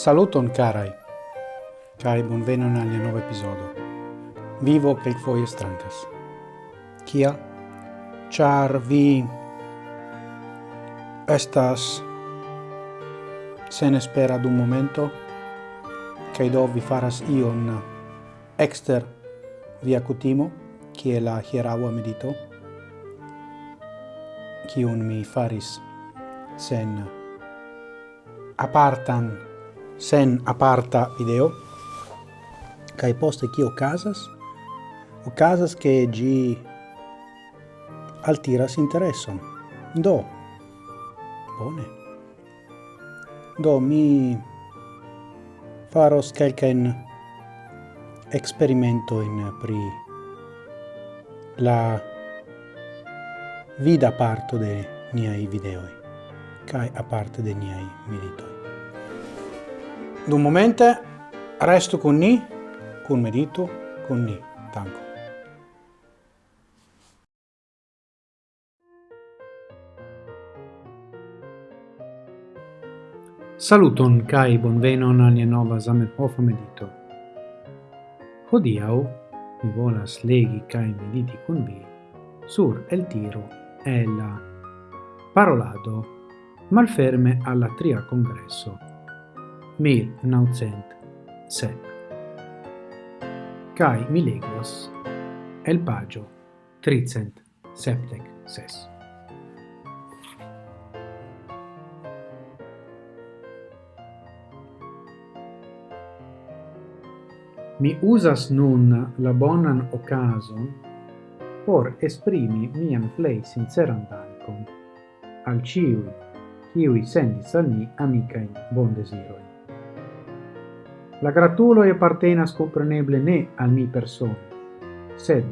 Saluton carai, cae bonvenon alia nova episodio. Vivo quelquefoie strancas. Kia? Char vi estas sen espera d'un momento, cae do vi faras ion exter via cutimo, kie la hieraua medito, kiun mi faris sen apartan sen aparta video kai poste kio casas? O casas che gi altiras intereson. Do. Bone. Do mi faros kelken experimento in pri la vida parto de niai videoi kai a parte de niai meditoi Dun momente resto con ni, con medito, con ni. Tanco. Saluton kai bonvenon al nova Zamenhof medito. Hodiau mi volas legi kai mediti con vi sur el tiro e la parolado malferme alla tria congresso 1907. Cai mi legos el pagio tricent septec ses. Mi usas nun la bonan occasion por esprimi mian plei sinceran dankon al ciui, ciui sendis al mi amicain bon desiroi. La gratulo e apartenas compreneble ne al mi persone, sed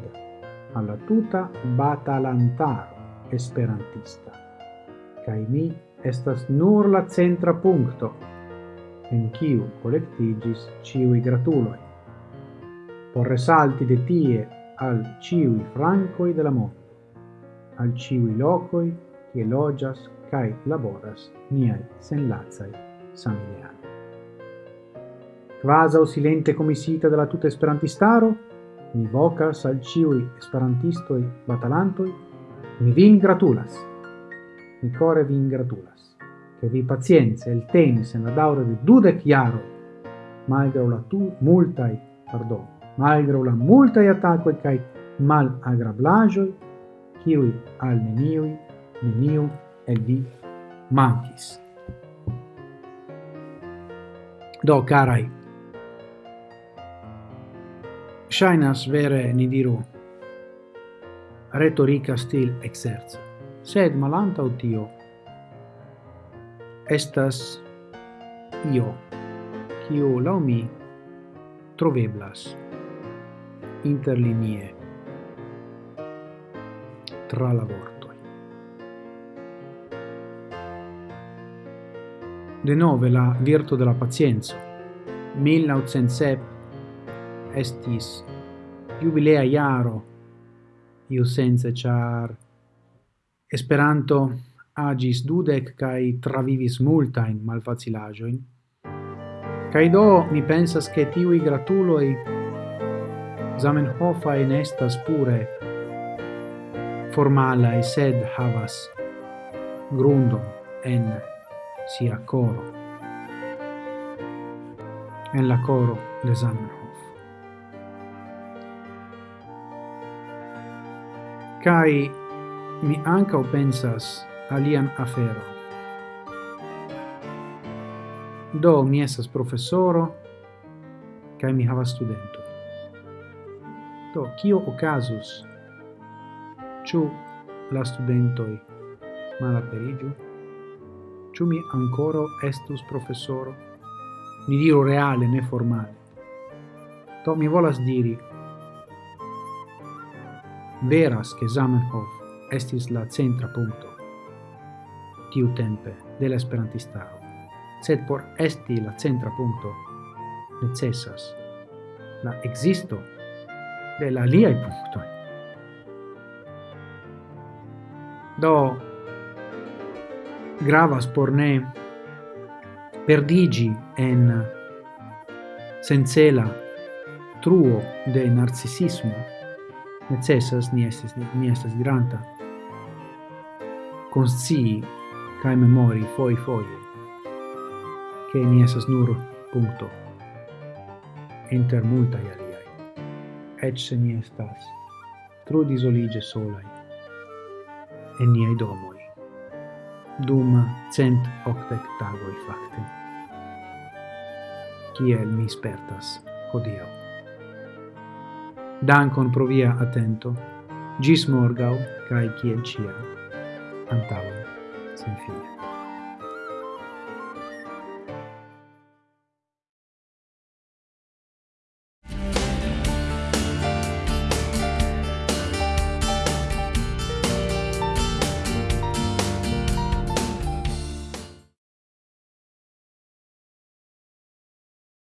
alla tuta batalantaro esperantista. Cai mi estas nur la centra punto en kiu collectigis ciui gratuloi. por resalti de tie al ciui francoi de la mondo, al ciui locoi che logias cae laboras niai senlazai familiari quasi silente commisita della la tuta esperantistaro, mi vocas al ciui esperantistoi batalantoi, mi vin gratulas, mi core vin gratulas, che vi pazienza il tenis en la daura de dudec iaro, malgrau la tu multai, pardon, malgrau la multai attacoi cae mal agrablagioi, ciui al neniui, neniu el vi mancis. Do, carai, Shainas vere ni diru retorica stil exerzo, sed malanta tio estas io, kiu la mi troveblas interlinie tra la vortoi. De nove la virto della pazienza, 1907 estis jubilea iaro iu sense char Esperanto agis dudec kai travivis multa in malfacilajoin. Kai do mi pensas che tiui gratuloi Zamenhofa in estas pure formala e sed havas grundo en sia coro. En la coro de Zamenhof. Kai mi ankaŭ pensas alian afero Do mi esas profesoro kai mi havas studento. Do kio okazus? Ĉu la studentoj malaperiĝu? Ĉu mi ankoraŭ estus profesoro? Ni diru reale, ne formale. Do mi volas diri Veras che Zamenhof estis la centra punto tiu tempe de la esperantistaro, sed por esti la centra punto necessas la existo de la liai punctoi. Do, gravas por ne perdigi en sencela truo de narcisismo necessas ni estas ni estas diranta conscii kai memori foi foi che ni estas nur punto inter multa aliai. Et se ni estas tro disolige solai en niai domoi dum cent octec tagoi facte kiel mi spertas hodiau Dankon pro via atento. Gis morgau, cae ciel cia, Antavo, sin fine.